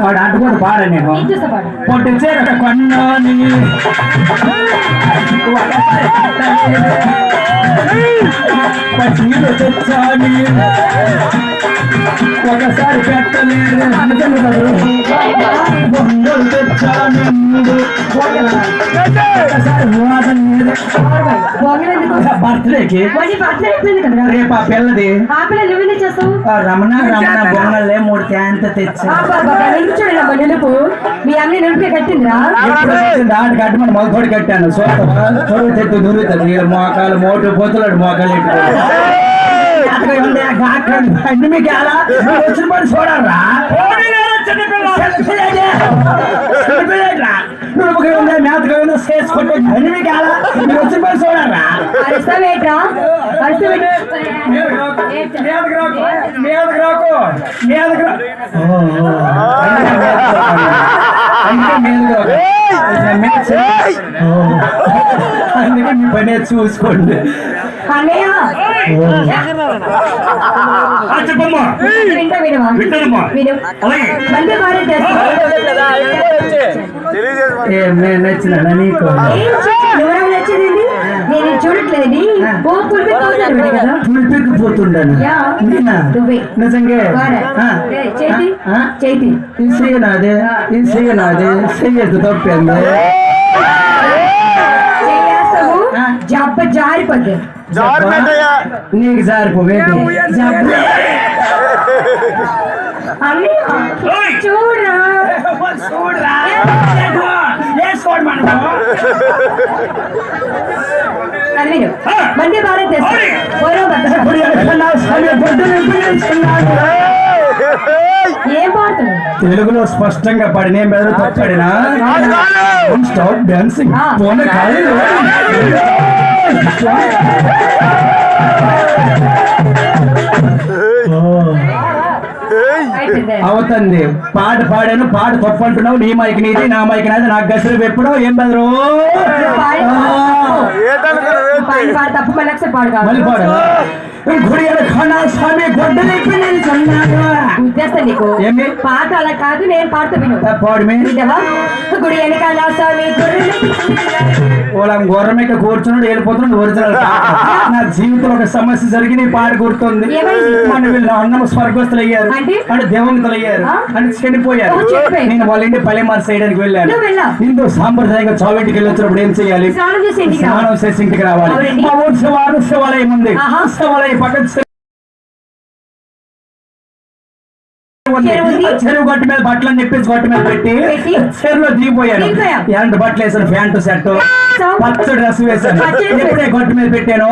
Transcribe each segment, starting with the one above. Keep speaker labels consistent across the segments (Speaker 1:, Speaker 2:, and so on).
Speaker 1: వాడు అడ్డుకొని పాడ నేను. పొట్టు చీర కొన్నాని. పచ్చీలు తెచ్చాని. ఒకసారి పెట్టలేదు. తెచ్చాను. ఒకసారి బర్త్డేకి రేపు ఆ పిల్లది. రమణ రమణ బొమ్మలే మూడు క్యాంత తెచ్చా
Speaker 2: అమ్మ నిలుపు. మీ అమ్మ నిలిపి
Speaker 1: వచ్చింది ఆట కట్టి మన మొదటి కట్టాను. సోత చొరువు దురుగుతుంది వీళ్ళ మోకాలు మోటు పోతున్నాడు మోకాలు అన్ని మీకు ఎలా? మీరు వచ్చిన పని చూడరా మేతగా చేసుకుంటే అన్ని మీకు ఎలా మీరు వచ్చిన పని చూడరా
Speaker 2: అరుస్తావేట్రా అరుస్తావేట్రా
Speaker 1: మీదకి రాకు మీదకి రాకు మీదకి రా అందుకే మీదకి రాకు అందుకే మీ పని చూసుకోండి.
Speaker 3: చెప్పమ్మా. వింటానమ్మా.
Speaker 1: నేను నచ్చినా నీకు?
Speaker 2: నేను.
Speaker 1: నిజంగా?
Speaker 2: చేతి?
Speaker 1: ఇది చెయ్యనాదే ఇది చెయ్యనాదే చెయ్యదు తప్పింది
Speaker 2: చేస్తాము
Speaker 1: ఆ.
Speaker 2: జబ్బ జారిపోద్ది
Speaker 1: నీకు జారిపోవేది
Speaker 2: అన్నయ్య
Speaker 3: ఓయ్!
Speaker 2: చూడరా
Speaker 1: చూడరా వేసుకోండి మనం
Speaker 2: అది విను మంది భారత్ దేశం
Speaker 1: ఇప్పుడు ఎక్కడన్నా సరే పొద్దున పిలుస్తున్నాడు.
Speaker 2: ఏం పాడుతున్నావు
Speaker 1: తెలుగులో స్పష్టంగా పడిన మెదడు తప్పడినా స్టాప్ డాన్సింగ్
Speaker 2: ఆ.
Speaker 1: పోన కాలేదు
Speaker 2: అయిపోయింది.
Speaker 1: అవుతుంది పాట పాడాను పాట తప్పు అంటున్నావు నీ మైక్ నీది నా మైక్ నాది. నాకు గసరు ఎప్పుడో ఏం బెదరు
Speaker 2: పాడి
Speaker 1: ఆ.
Speaker 2: పాడి పాడు తప్పు మళ్ళీ పాడు.
Speaker 1: గుడియల ఖానా స్వామి
Speaker 2: ఉద్దేశం నీకు?
Speaker 1: ఏమి?
Speaker 2: పాట అలా కాదు నేను పాడుతూ విను.
Speaker 1: పాడు?
Speaker 2: గుడి వెనకాల స్వామి గొర్రెలు
Speaker 1: ఓలా గొర్రెమిక కూర్చున్నాడు వెళ్ళిపోతున్నాడు ఒరిజినల్ నా జీవితంలో ఒక సమస్య జరిగి నీ పాట గుర్తుంది వీళ్ళు అన్నం స్వర్గస్తులు అయ్యారు
Speaker 2: అంటే?
Speaker 1: దేవంతులు అయ్యారు? అంటే చనిపోయారు. నేను వాళ్ళ ఇంటి పల్లెమార్ చేయడానికి వెళ్ళాను? హిందూ సాంప్రదాయంగా చావింటికి వెళ్ళి వచ్చినప్పుడు ఏం చేయాలి
Speaker 2: స్నానం చేసి ఇంటికి
Speaker 1: రావాలి. మా ఊరు శివాలయం ఉంది. శివాలయం పక్కన చెరువు గట్టు మీద బట్టలు నిప్పేసి గట్టు మీద పెట్టి? చెరువులో దిగిపోయాను? ఎలాంటి బట్టలు వేసాను ప్యాంటు షర్ట్. పచ్చ డ్రెస్ వేసాను ఎప్పుడే గట్టు మీద పెట్టాను?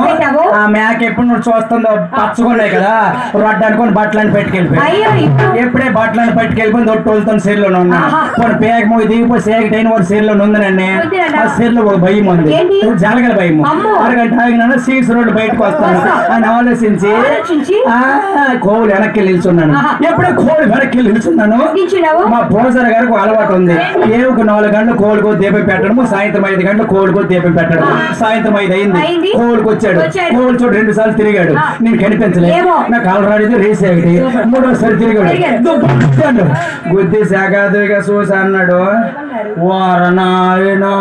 Speaker 1: ఆ మేక ఎప్పుడు నువ్వు చూస్తుందో పచ్చగున్నాయి కదా రొడ్డు అనుకొని బట్టలను పెట్టుకెళ్ళిపోయి
Speaker 2: అయ్యో ఇప్పుడు
Speaker 1: ఎప్పుడే బట్టలను పట్టుకెళ్ళిపోయి దొట్టు వెళ్తాను సీర్లో ఉన్నా
Speaker 2: ఆహా.
Speaker 1: కొన్ని పేక మూగి దిగిపోయి సేగ టైన్ ఒక సీర్లో ఉందనండి. ఆ సీర్లో ఒక భయం ఉంది? జలగల భయం. అరగంట ఆగినాను సీట్స్ రోడ్డు బయటకు వస్తాను
Speaker 2: వస్తా.
Speaker 1: అని ఆలోచించి కోవులు వెనక్కి నిల్చున్నాను. ఎప్పుడే కోవులు వెనక్కి నిల్చున్నాను? మా పూజారి గారికి ఒక అలవాటు ఉంది. ఏవుకు నాలుగు గంటలు కోలుకో దీపం పెట్టడము సాయంత్రం ఐదు గంటలు కోలుకో దీపం పెట్టడం సాయంత్రం ఐదు అయింది. కోలుకు వచ్చాడు. కోలు చూడు రెండు సార్లు తిరిగాడు. నేను కనిపించలేదు. నాకు అలరాడిది రేస్ ఒకటి మూడోసారి తిరిగాడు. గుద్ది శాఖాదుగా చూసి అన్నాడు వారనాయనా.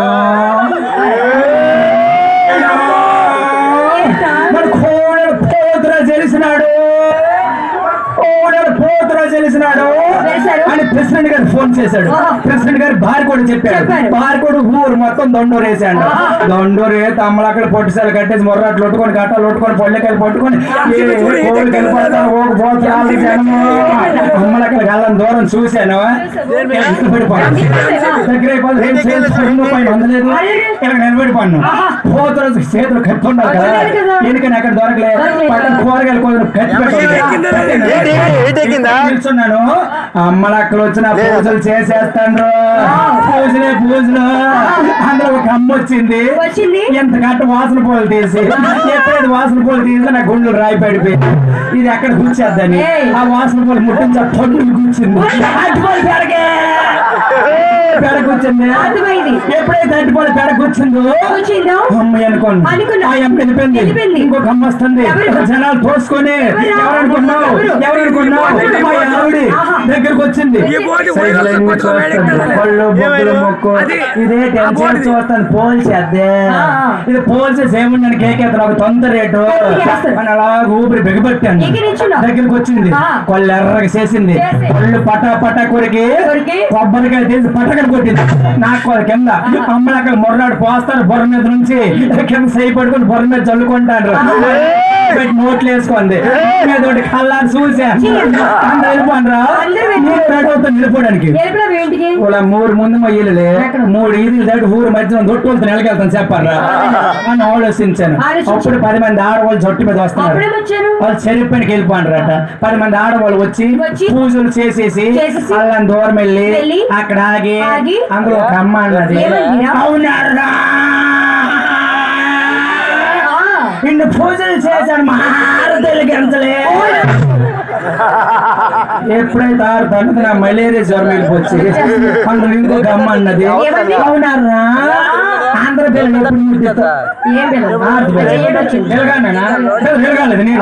Speaker 2: número
Speaker 1: అని ప్రెసిడెంట్ గారు ఫోన్ చేశాడు. ప్రెసిడెంట్ గారు భార్య కూడా చెప్పాడు
Speaker 2: చెప్పారు.
Speaker 1: భార్య కూడా ఊరు మొత్తం దొండూరు వేసాడు. దొండూరు వేసి అమ్మలక్కడ పొట్టిసాలు కట్టేసి మొర్రాట్లు కొట్టుకొని గట్టాలు కొట్టుకొని పొల్లకాయలు పట్టుకొని కోళ్ళు అమ్మలక్కడ కళ్ళని దూరం చూశాను ఎంత పడిపోయాను దగ్గర అయిపోతుంది ఏం చేయాలి ముందు పైన అందలేదు ఇక్కడ నిలబడిపోయాను పోతురు చేతులు కత్తి ఉండాలి కదా. ఎందుకని అక్కడ దొరకలే
Speaker 2: దొరకలేదు.
Speaker 1: పక్కన కూరగాయలు కొంచెం కత్తి పెట్టండి నిల్చున్నాను అమ్మలక్కలు వచ్చిన పూజలు చేసేస్తాను పూజలే పూజలు. అందులో ఒక అమ్మ వచ్చింది.
Speaker 2: వచ్చింది?
Speaker 1: ఎంత గంట వాసన పూలు తీసి. ఎప్పుడైతే వాసన పూలు తీసి నా గుండెలు రాయి పడిపోయింది ఇది ఎక్కడ కూర్చేద్దని. ఆ వాసన పూలు ముట్టించి ఆ పండుగ కూర్చుంది పెరగే. పెడ కూర్చుంది. ఎప్పుడైతే అరటిపళ్ళు పెడ కూర్చుందో
Speaker 2: వచ్చిందో
Speaker 1: అమ్మాయి అనుకోండి వెళ్ళిపోయింది. ఇంకొక అమ్మ వస్తుంది? జనాలు తోసుకొని
Speaker 2: ఎవరు?
Speaker 1: అనుకున్నావు
Speaker 2: ఎవరు?
Speaker 1: అనుకున్నావు ఆవిడ. దగ్గరకు వచ్చింది. పళ్ళు బొబ్బలు? మొక్కు ఇదే టెన్షన్. చూస్తాను పోల్చేద్దే
Speaker 2: ఆ.
Speaker 1: ఇది పోల్చేసి ఏముందని కేకేత నాకు తొందర రేటు. అని అలా ఊపిరి బిగబెట్టాను. దగ్గరికి వచ్చింది ఎర్రగా చేసింది
Speaker 2: చేసి.
Speaker 1: కొళ్ళు పటా పటా కొరికి. కొబ్బరికాయ తీసి పట్టకలు కొట్టింది. నాకు వాళ్ళ కింద. అమ్మలు అక్కడ మొర్రాడు పోస్తారు బొర్ర మీద నుంచి. కింద సై పడుకొని బొర్ర మీద చల్లుకుంటారు పెట్టి నోట్లు వేసుకుంది. మీద ఒకటి కళ్ళారు చూసా. అందరూ వెళ్ళిపోనరా
Speaker 2: అందరూ వెళ్ళిపోయారు.
Speaker 1: నేను రెడీ అవుతాను వెళ్ళిపోవడానికి
Speaker 2: ఎరుపులో ఏంటికి
Speaker 1: ఇలా మూడు ముందు మా ఇల్లులే మూడు ఈదులు దాటి ఊరు మధ్య దొట్టులతో నెలకెళ్తాను చెప్పారా? అని ఆలోచించాను.
Speaker 2: ఆలోచించు.
Speaker 1: అప్పుడు పది మంది ఆడవాళ్ళు జట్టు మీద వస్తున్నారు. వాళ్ళు చెరుపునికి వెళ్ళిపోండ్రట. పది మంది ఆడవాళ్ళు వచ్చి పూజలు చేసేసి వాళ్ళని దూరం వెళ్ళి అక్కడ ఆగి
Speaker 2: ఆగి
Speaker 1: అందులో ఒక అమ్మ అన్నది? అవునారా ఇన్ని పూజలు చేశాను మారతలు గంటలే ఎప్పుడైతే ఆరు నా మలేరియా జ్వరం వెళ్ళిపోచ్చి అందులో ఇంకొక అమ్మ అన్నది? అవునారా ఆంధ్ర పిల్లలు ఎప్పుడు నేను.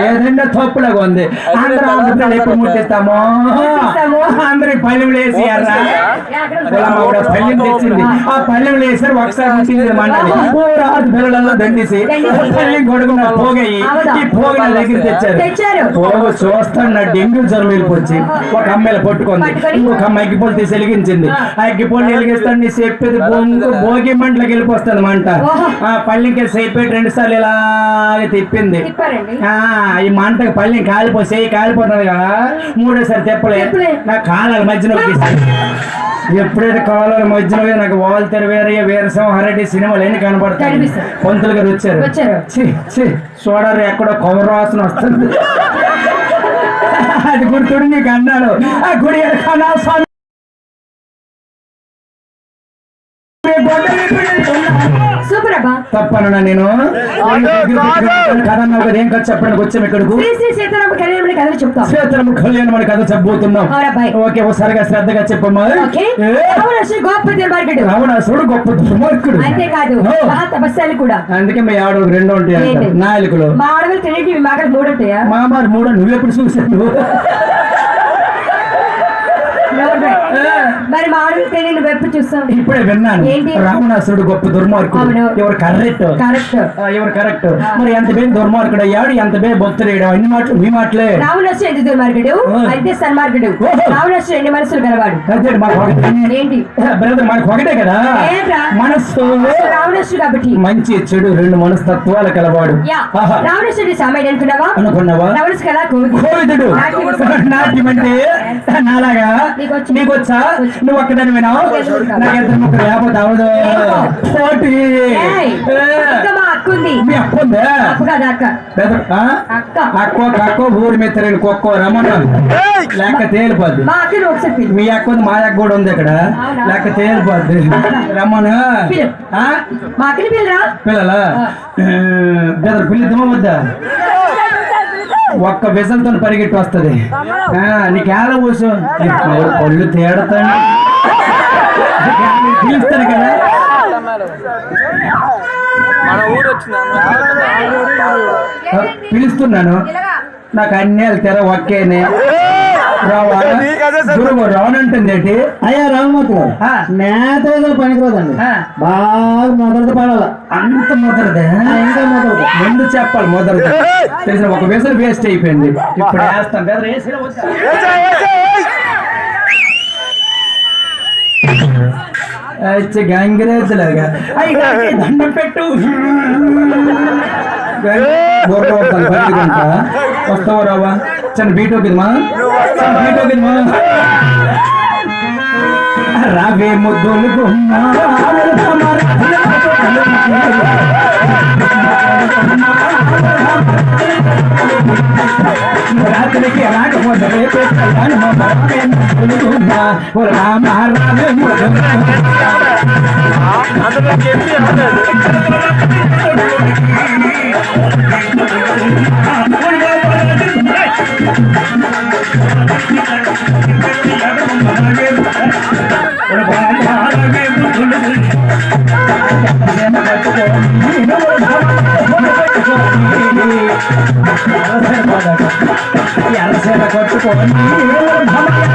Speaker 1: ఏదైనా తప్పులాగా ఉంది. ఆంధ్ర ఆంధ్ర పిల్లలు ఎప్పుడు ముట్టిస్తామో. అందరి పల్లెం పల్లెం తెచ్చింది. ఆ పల్లెం వేసారు ఒకసారి మండలి పిల్లలలో దండేసి
Speaker 2: దండేసి.
Speaker 1: పల్లెం కొడుకున్న పోగయి? ఈ పోగు నా దగ్గర తెచ్చారు.
Speaker 2: తెచ్చారు.
Speaker 1: పోగు చూస్తాను డెంగ్యూ జ్వరం వెళ్ళిపోచ్చి ఒక అమ్మాయిలు పట్టుకుంది? ఇంకొక అమ్మ అగ్గిపోలు తీసి వెలిగించింది. ఆ. అగ్గిపోలు వెలిగిస్తాను నీ చెప్పేది బొంగు భోగి మంటలకు వెళ్ళిపోస్తుంది మంట. ఆ పల్లెంకి సేపెట్టి రెండు సార్లు ఇలాగే తిప్పింది. ఈ మంటకు పల్లెం కాలిపోయి కాలిపోతుంది కదా. మూడోసారి తెప్పలే
Speaker 2: తెప్పలే.
Speaker 1: నా కాలాల మధ్యన ఎప్పుడైతే కాలాల మధ్యలో నాకు వాల్ తెరవేరయ్య వీరసం హరటి సినిమాలు ఎన్ని కనబడతాయి. పంతులు గారు వచ్చారు. చూడరు ఎక్కడో వాసన వస్తుంది. అది గుర్తుడు నీకు అన్నాడు. ఆ గుడి కన్నా స్వామి తప్పనన్నా నేను. కథ అన్నావు కదా. ఏం కథ చెప్పడానికి వచ్చాం ఇక్కడకు
Speaker 2: శ్రీ సీతారామ కళ్యాణ కథలు చెప్తాం.
Speaker 1: కళ్యాణం కథ చెప్పబోతున్నాం. ఓకే ఒకసారిగా శ్రద్ధగా చెప్పమ్మా. రావణాసుడు గొప్ప దుర్మార్గుడు.
Speaker 2: అంతేకాదు కూడా.
Speaker 1: అందుకే మీ ఆవిడ రెండు ఉంటాయి? నాయకులు.
Speaker 2: మా ఆడవాళ్ళు తినేటివి మాకలు మూడు ఉంటాయా?
Speaker 1: మా మరి మూడో నువ్వెప్పుడు చూసావు?
Speaker 2: మరి మా ఆడవాళ్ళు తినే నువ్వు ఎప్పుడు చూస్తావు
Speaker 1: ఇప్పుడే విన్నాను.
Speaker 2: ఏంటి?
Speaker 1: రావణాసుడు గొప్ప దుర్మార్గుడు. ఎవరు కరెక్ట్?
Speaker 2: కరెక్ట్.
Speaker 1: ఎవరు కరెక్ట్? మరి ఎంత బే దుర్మార్గుడు అయ్యాడు ఎంత బే భక్తుడు అన్ని మాటలు మీ మాటలే.
Speaker 2: రావణాసు ఎంత దుర్మార్గుడు?
Speaker 1: ఓ.
Speaker 2: అయితే సన్మార్గుడు.
Speaker 1: ఓహో.
Speaker 2: రావణాసు ఎన్ని మనసులు గలవాడు. ఏంటి?
Speaker 1: బ్రదర్ మనకు ఒకటే కదా? మనస్సు
Speaker 2: రావణాసు కాబట్టి.
Speaker 1: మంచి చెడు రెండు మనస్తత్వాలు కలవాడు.
Speaker 2: రావణాసుడి సామాన్య అనుకున్నావా?
Speaker 1: అనుకున్నావా?
Speaker 2: రావణాసు కదా
Speaker 1: కోవిదుడు.
Speaker 2: నాట్యం
Speaker 1: అంటే నాలాగా
Speaker 2: నీకొచ్చు.
Speaker 1: నువ్వు ఒక్కదాని వినావు? నాకు పోటీ
Speaker 2: ఇంకా మా అక్క ఉంది?
Speaker 1: ఊరి కుక్కో లెక్క తేలిపోద్ది.
Speaker 2: మా
Speaker 1: అక్క ఉంది మా అక్క కూడా ఉంది ఇక్కడ? లెక్క తేలిపోద్ది.
Speaker 2: పిల్లరా
Speaker 1: పిల్లలా? బెదర్ పిల్లిద్దామా వద్దా ఒక్క విజలతో పరిగెట్టి వస్తుంది. నీకు ఎలా కూర్చో పళ్ళు తేడతాను. పిలుస్తాను కదా.
Speaker 3: మన ఊరు వచ్చింది
Speaker 1: ఆ, పిలుస్తున్నాను. నాకు అన్యాలు తెర ఒక్కేనే. రావా గురువు రావనంటుంది ఏంటి?
Speaker 4: అయ్యా రామమూర్తి గారు. నేత ఏదో పనికిరాదండి.
Speaker 1: ఆ.
Speaker 4: బాగా మొదటి పడాల?
Speaker 1: అంత మొదలదే
Speaker 4: ఇంకా మొదలు
Speaker 1: ముందు చెప్పాలి మొదలు తెలిసిన ఒక విజల్ వేస్ట్ అయిపోయింది. ఇప్పుడు వేస్తాం. గంగిరేతులాగా అయ్యి దండం పెట్టు. వస్తావా రావా? చని బీట్ ఒకిదమా చిన్న బీట్ ఒకిదమా రావే ముద్దులు గుమ్మ. రాత్రికి రాకపోతే రేపే కళ్యాణం రావే ముద్దులు గుమ్మ ఓ రామ రావే ముద్దులు
Speaker 3: అందులో చెప్పి
Speaker 1: గుమ్మ.
Speaker 5: அரசர கொட்டு
Speaker 1: போடணும்